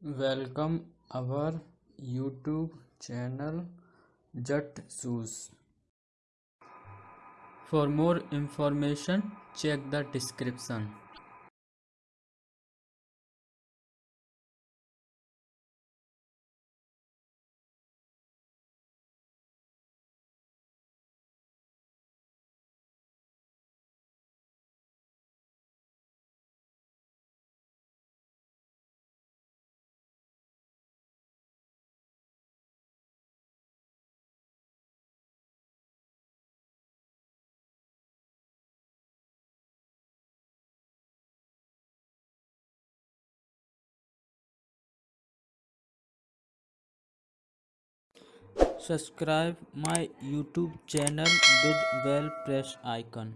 welcome our youtube channel jut shoes. For more information check the description subscribe my youtube channel with bell press icon